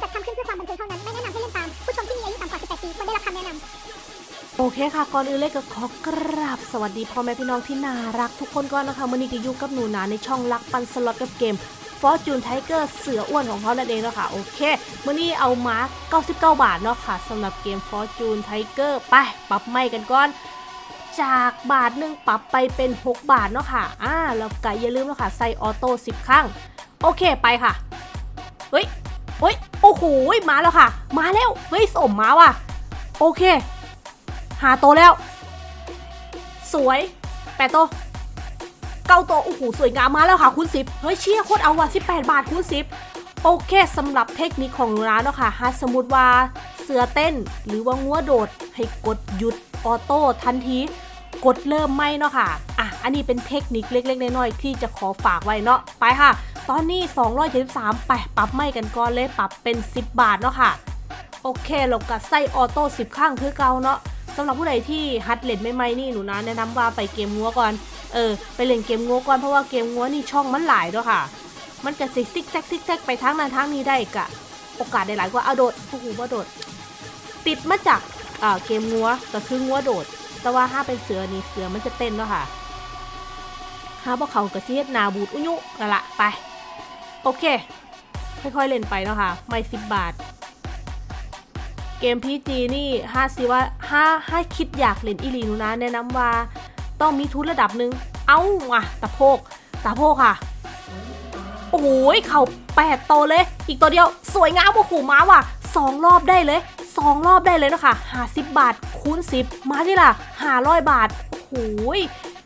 จัดทำขึ้นเพื่อความบันเทิงเท่านั้น ไม่แนะนำให้เล่นตาม ผู้ชมที่มีอายุต่ำกว่า 18 ปีควรได้รับคำแนะนำโอเคค่ะ ก่อนอื่นเลยก็ขอกราบสวัสดีพ่อแม่พี่น้องที่น่ารักทุกคนก่อนนะคะมื่อนี้ก็อยู่กับหนูนาในช่องรักปันสล็อตกับเกม Fortune Tiger เสืออ้วนของเขานั่นเองเนาะค่ะโอเคมื่อนี้เอามาร์ก99 บาทเนาะค่ะสำหรับเกม Fortune Tiger ไปปรับไม่กันก่อน จากบาทหนึ่งปรับไปเป็น 6 บาทเนาะค่ะอ่าแล้วก็อย่าลืมเนาะค่ะใส่ออโต้10 ครั้ง โอเคไปค่ะ เฮ้ย เฮ้ย โอ้โห มาแล้วค่ะ มาแล้ว เฮ้ย สมมาว่ะ โอเค หาโตแล้ว สวย แปดโตเก้าโตโอ้โห สวยงามมาแล้วค่ะคูณสิบเฮ้ย เชี่ยโคตรเอาว่ะสิบแปดบาทคูณสิบโอเคสำหรับเทคนิคของร้านเนาะค่ะหากสมมติว่าเสือเต้น หรือว่างัวโดด ให้กดหยุดออโต้ทันทีกดเริ่มไม่เนาะค่ะ อะ อันนี้เป็นเทคนิคเล็กๆ น้อยๆ ที่จะขอฝากไว้เนาะ ไปค่ะ ตอนนี้ 273ไปปรับไม้กันก่อนเลยปรับเป็น 10 บาทเนาะค่ะ โอเคเราก็ใส่ auto 10 ข้างคือเก่าเนาะสำหรับผู้ใดที่หัดเล่นใหม่นี่หนูนาแนะนำว่าไปเกมงัวก่อน เออ ไปเล่นเกมงัวก่อนเพราะว่าเกมงัวนี่ช่องมันหลายเนาะค่ะ มันจะซิกซิกแซกซิกแซกไปทั้งนั้นทั้งนี้ได้กะ โอกาสได้หลายกว่าเอาโดดโอ้โหว่าโดด ติดมาจากอ่าเกมงัวก็คืองัวโดด แต่ว่าถ้าเป็นเสือนี่เสือมันจะเต้นเนาะค่ะถ้าพวกเขากระเทียดนาบูดอุยุนั่นละไป โอเค ค่อยๆเล่นไปเนาะค่ะไม่สิบบาท เกมพีจีนี่ห้าสิว่าห้าห้าคิดอยากเล่นอีลีนูนะแนะนำว่าต้องมีทุนระดับหนึ่งเอ้าว่ะตะโพกตะโพกค่ะ โอ้โหเข่าแปดโตวเลย อีกตัวเดียวสวยงามโอ้โหมาว่ะสองรอบได้เลยสองรอบได้เลยนะคะหาสิบบาทคูณสิบมาที่ล่ะหาร้อยบาทโอ้โห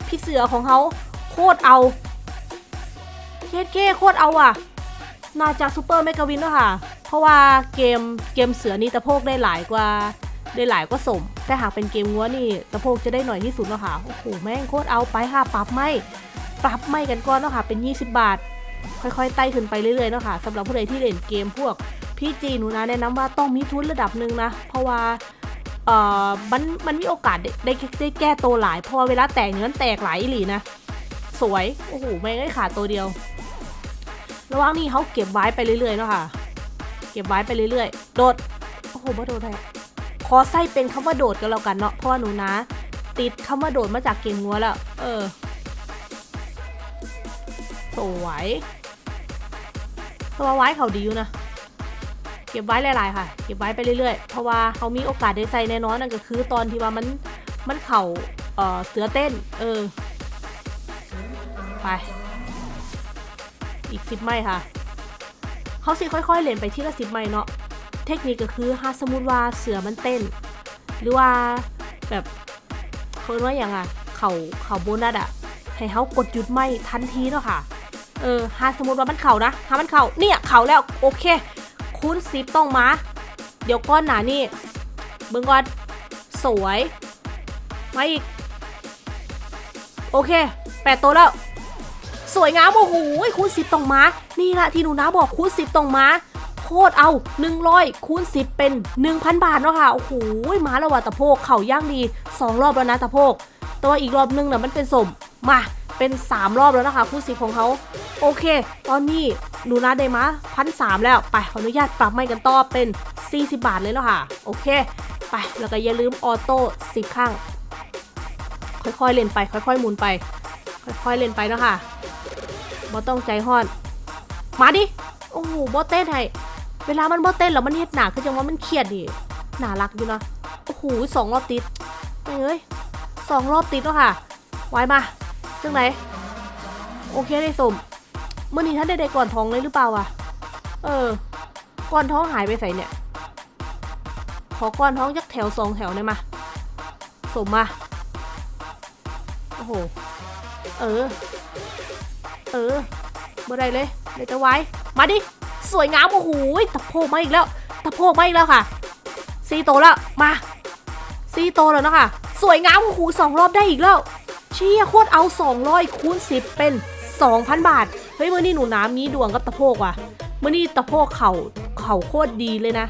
พี่เสือของเขาโคตรเอา เคสเคโคตรเอาอะ น่าจะซูเปอร์เมกาวินด้วยค่ะ เพราะว่าเกมเกมเสือนี่ตะโพกได้หลายกว่าได้หลายกว่าสม แต่หากเป็นเกมงัวนี่ตะโพกจะได้หน่อยที่สุดเนาะค่ะ โอ้โห แม่งโคตรเอาไปค่ะ ปรับไม่ ปรับไม่กันก่อนเนาะค่ะ เป็น 20 บาท ค่อยๆ ไต่ขึ้นไปเรื่อยๆเนาะค่ะสำหรับผู้ใดที่เล่นเกมพวกพี่จีหนูนะแนะนำว่าต้องมีทุนระดับหนึ่งนะ เพราะว่าเอ่อมันมันมีโอกาสได้ได้ได้แก้ตัวหลายเพราะว่าเวลาแตกเนี่ยมันแตกหลายอีหลีนะ สวย โอ้โห แม่งได้ขาตัวเดียว ระว่างนี้เขาเก็บไว้ไปเรื่อยๆเนาะค่ะ เก็บไว้ไปเรื่อยๆ โดด โอ้โหมาโดดได้ขอใส่เป็นคำว่าโดดกันแล้วกันเนาะ เพราะว่าหนูนะ ติดคำว่าโดดมาจากเกมงัวแล้ว เออ สวยตัวไว้เขาดีอยู่นะ เก็บไว้หลายๆค่ะ เก็บไว้ไปเรื่อยๆ เพราะว่าเขามีโอกาสได้ใส่แน่นอนนั่นก็คือตอนที่ว่ามัน มันเข่าเอ่อเสือเต้น เออ ไป อีกสิบไม้ค่ะ เขาสิค่อยๆเล่นไปที่ละสิบไม้เนาะ เทคนิคก็คือถ้าสมมติว่าเสือมันเต้น หรือว่าแบบเขาเรียกว่าอย่างอะเขาเขาโบนัสอะให้เขากดหยุดไม้ทันทีเนาะค่ะ เออถ้าสมมติว่ามันเข่านะถ้ามันเข่าเนี่ยเข่าแล้วโอเค คูณสิบต้องมา เดี๋ยวก้อนหนานี่ เบิ่งก่อนสวยมาอีก โอเคแปดตัวแล้ว สวยงามโอ้โหคูณสิบต้องมา นี่แหละที่หนูนะบอกคูณสิบต้องมาโคตรเอา 100คูณ10 เป็น 1,000 บาทเนาะค่ะ โอ้โหมาแล้วว่ะตะโพกเข่าย่างดี 2 รอบแล้วนะตะโพกแต่ว่าอีกรอบนึงน่ะมันเป็นสมมาเป็น 3 รอบแล้วนะคะคูณ10 ของเขาโอเค ตอนนี้หนูนะได้มาพันสามแล้วไปขออนุญาตปรับไม่กันต่อเป็น 40 บาทเลยแล้วค่ะ โอเค ไปแล้วก็อย่าลืมออโต้10 ข้าง ค่อยๆเล่นไป ค่อยๆหมุนไป ค่อยๆเล่นไปเนาะค่ะ บ่ต้องใจห้อน มาดิ โอ้โหบ่เต้นให้ เวลามันบ่เต้นแล้วมันเฮ็ดหนาคือจังว่ามันเครียดดิหนารักอยู่นะโอ้โหสองรอบติดไปเอ้ยสองรอบติดแล้วค่ะ ไว้มาจังไหน โอเคได้สมเมื่อนี้ท่านได้ได้ก่อนท้องเลยหรือเปล่าอะ เออก่อนท้องหายไปใส่เนี่ย ขอก่อนท้องยักแถวสองแถวได้มา สมมา โอ้โห เออ เออบ่ได้เลยเดี๋ยวจะไว้ มาดิ สวยงามโอ้โหตะโพกมาอีกแล้วตะโพกมาอีกแล้วค่ะซีโตแล้ว มาซีโตแล้วนะคะสวยงามโอ้โหสองรอบได้อีกแล้ว เชี่ยโคตรเอา 200คูณ10 เป็น 2,000 บาท เฮ้ยเมื่อนี้หนูน้ำมีดวงกับตะโพกว่ะเมื่อนี้ตะโพกเข่าเข่าโคตรดีเลยนะ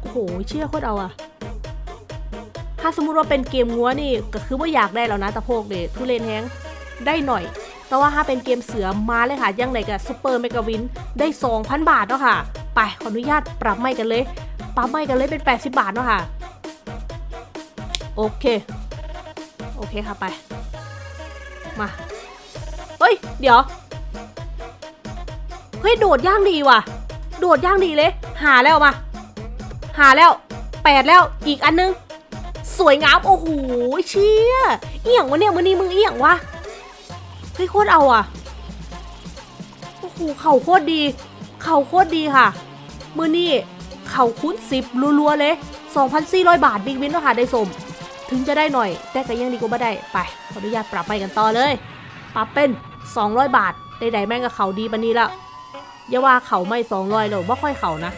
โอ้โหเชี่ยโคตรเอาอะถ้าสมมุติว่าเป็นเกมงัวนี่ก็คือว่าอยากได้แล้วนะตะโพกเดทุเรนแฮง ได้หน่อย แต่ว่าถ้าเป็นเกมเสือมาเลยค่ะ ยังไงกับซูเปอร์เมกาวินได้ 2,000 บาทเนาะค่ะ ไปขออนุญาตปรับไม่กันเลย ปรับไม่กันเลยเป็น 80 บาทเนาะค่ะ โอเค โอเคค่ะไป มา เฮ้ย เดี๋ยว เฮ้ย โดดย่างดีว่ะ โดดย่างดีเลย หาแล้วมา หาแล้วแปดแล้วอีกอันนึง สวยงาม โอ้โหเชี่ยเอี่ยงวะเนี่ยมือนี้มึงเอี่ยงวะ ฮ้ยโคตรเอาอะโอ้โหเข่าโคตรดี เข่าโคตรดีค่ะ มือนี่เข่าคุ้นสิบรัวๆเลย2,400 บาทบิ๊กวินเนาะค่ะได้สม ถึงจะได้หน่อย แต่ก็ยังดีกว่าไม่ได้ ไป ขออนุญาตปรับไปกันต่อเลย ปรับเป็น 200 บาทใดๆแม่งกับเขาดีปันนี้ล้วอย่าว่าเขาไม่ 200หรอกว่าค่อยเขานะ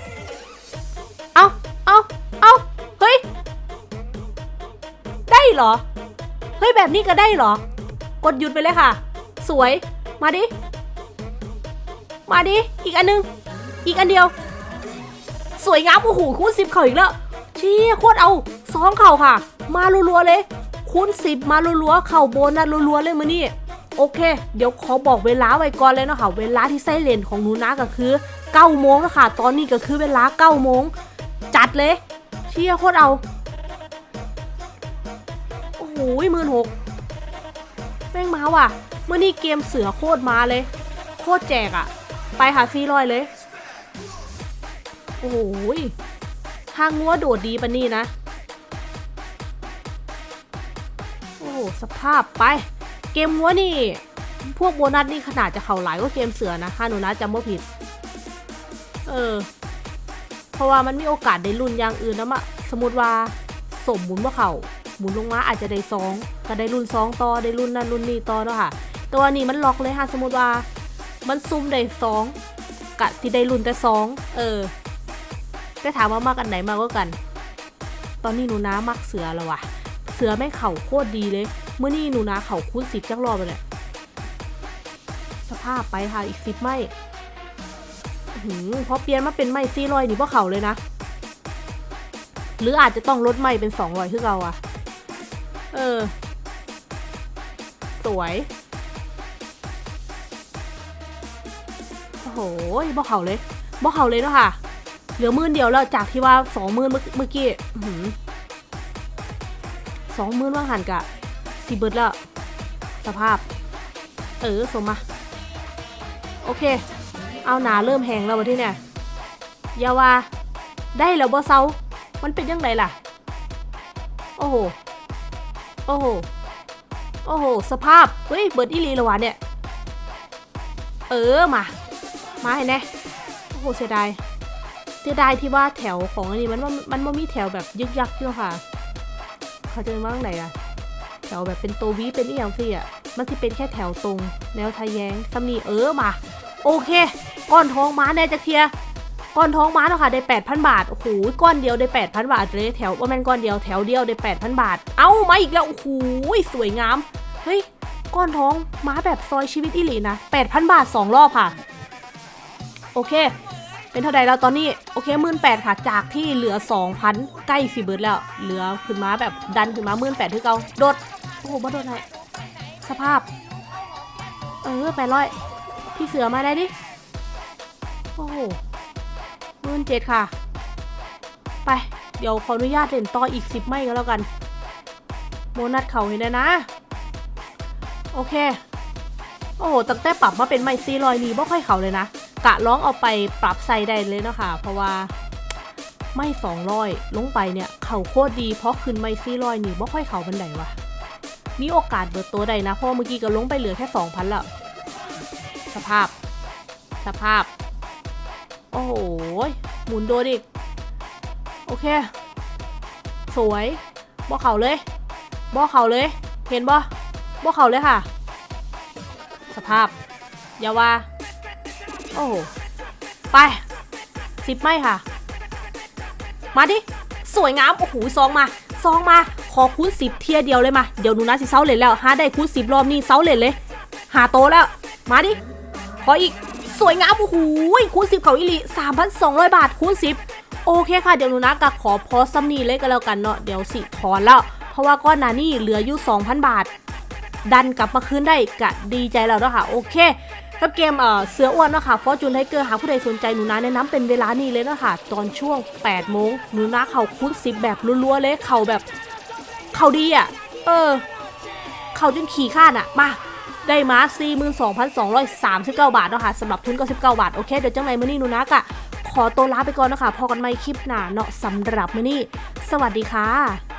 เอาเอาเอาเฮ้ย ได้เหรอ เฮ้ย แบบนี้ก็ได้เหรอ กดหยุดไปเลยค่ะ สวย มาดิ มาดิ อีกอันนึง อีกอันเดียว สวยงามโอ้โหคูณสิบเข่าอีกแล้วเชี่ยโคตรเอาสองเข่าค่ะ มารัวๆเลย คูณสิบมารัวๆเข่าโบนนะรัวๆเลยมือนี่โอเค เดี๋ยวขอบอกเวลาไว้ก่อนเลยเนาะค่ะเวลาที่ไส้เลนของหนูนะก็คือ9โมงแล้วค่ะ ตอนนี้ก็คือเวลา9โมงจัดเลย เชี่ยโคตรเอา โอ้โหหมื่นหกแม่งมาว่ะ เมื่อนี้เกมเสือโคตรมาเลย โคตรแจกอะไปหาซีรอยเลย โอ้โหทางงัวโดดดีปะนี่นะ โอ้ สภาพไป เกมงัวนี่ พวกโบนัสนี่ขนาดจะเข่าหลายกว่าเกมเสือนะถ้าหนูนะจำว่าผิด เออ เพราะว่ามันมีโอกาสได้รุ่นอย่างอื่นนะมะ สมมติว่าสมหมุนว่าเขาหมุนลงมาอาจจะได้สองก็ได้รุ่นสองต่อได้รุ่นนั้นรุ่นนี้ต่อเนาะค่ะ ต่ว่านี่มันล็อกเลยค่ะสมมติว่า มันซุ่มได้สองกะที่ได้รุ่นแต่สองเออแต่ถามว่ามากอันไหนมากกว่ากัน ตอนนี้หนูน้ามักเสือแล้ววะเสือแม่เข่าโคตรดีเลยเมื่อนี่หนูนาเข่าคูณสิบจักรอบไปเลยสภาพไปค่ะอีกสิบไม่หืมพอเปลี่ยนมาเป็นไม่ซี่รอยนี่พวกเขาเลยนะ หรืออาจจะต้องลดไม่เป็นสองร้อยคือเราอะเออ สวย โอ้โหบอกเขาเลยบอกเขาเลยเนาะค่ะ เหลือมื่นเดียวแล้วจากที่ว่าสองมื่นเมื่อกี้สองมื่นว่าหันกะสีเบิร์ดแล้ว สภาพ เออสมมาโอเค เอาหนาเริ่มแหงแล้ววันที่เนี่ยอย่าว่าได้แล้วบ่เซามันเป็นยังไงล่ะ โอ้โห โอ้โห โอ้โห สภาพ เฮ้ย เบิร์ดอีลีละวะเนี่ย เออ มา มาให้แน่โอ้โหเสียดาย เสียดายที่ว่าแถวของอันนี้มันว่ามันไม่มีแถวแบบยึกยักอยู่ค่ะ เขาจะว่าไหนอะแถวแบบเป็นตัววีเป็นอีหยังสิอะมันที่เป็นแค่แถวตรง แนวทะแยงตำหนีเออมา โอเค ก้อนท้องม้าแน่จะเคลียก้อนท้องม้าเนาะค่ะได้ 8,000 บาท โอ้โห ก้อนเดียวได้ 8,000 บาทเลยแถวว่าแมนก้อนเดียวแถวเดียวได้ 8,000 บาท เอ้ามาอีกแล้ว โอ้โห สวยงาม เฮ้ย ก้อนท้องม้าแบบซอยชีวิตอีหลีนะ 8,000 บาท 2 รอบค่ะ โอเค เป็นเท่าใดแล้วตอนนี้ โอเคหมื่นแปดค่ะ จากที่เหลือ2,000ใกล้ฟีเบิร์ดแล้ว เหลือขึ้นมาแบบดันขึ้นมาหมื่นแปดที่เก่าโดด โอ้โหบ่โดดไหนสภาพ เออแปดร้อยพี่เสือมาได้ดิ โอ้โหหมื่นเจ็ดค่ะ ไป เดี๋ยวขออนุญาตเล่นต่ออีกสิบไม่ก็แล้วกันโบนัสเขาเห็นได้นะ โอเค โอ้โหตั้งแต่ปรับมาเป็นไม่ซีลอยนี่บ่ค่อยเขาเลยนะ กะร้องเอาไปปรับใส่ได้เลยเนาะคะเพราะว่าไม่สองร้อยลงไปเนี่ย เข่าโคตรดีเพราะขึ้นไม่ซีลอยนี่บ่ค่อยเข่าบันไดวะมีโอกาสเบิดตัวใดนะ เพราะเมื่อกี้ก็ลงไปเหลือแค่สองพันล้วสภาพ สภาพ โอ้โหหมุนโดนอีก โอเค สวยบ่เข่าเลยบ่เข่าเลย เห็นบ่บ่เข่าเลยค่ะ สภาพ อย่าว่า โอ้ไปสิบไม่ค่ะ มาดิ สวยงาม โอ้โหซองมาซองมา ขอคูณสิบเทียเดียวเลยมา เดี๋ยวหนูนะสิเซาเลนแล้วหาได้คูณสิบรอบนี้เซาเลนเลย หาโตแล้ว มาดิ ขออีก สวยงาม โอ้โหคูณสิบเขาอิลี3,200บาทคูณสิบโอเคค่ะ เดี๋ยวหนูนากะขอพอซัมนี่เลยก็แล้วกันเนาะ เดี๋ยวสิถอนแล้ว เพราะว่าก้อนนานี่เหลืออยู่2,000บาท ดันกลับมาคืนได้กะดีใจแล้วเนาะค่ะ โอเค กับเกมเอ่อเสืออ้วนเนาะค่ะ Fortune Tiger หากผู้ใดสนใจหนูนาแนะนำเป็นเวลานี้เลยเนาะค่ะตอนช่วง8โมงหนูนาเข่าคูณสิบแบบรัวๆเลยเข่าแบบเข่าดีอะเออ เข่าจนขี่ข้านอะมาได้มา 42,239 บาทเนาะค่ะสำหรับทุน99บาท โอเค เดี๋ยวจังไรมื้อนี้หนูนักอะขอตัวลาไปก่อนเนาะคะพอกันใหม่คลิปหน้าเนาะสำหรับมื้อนี้ สวัสดีค่ะ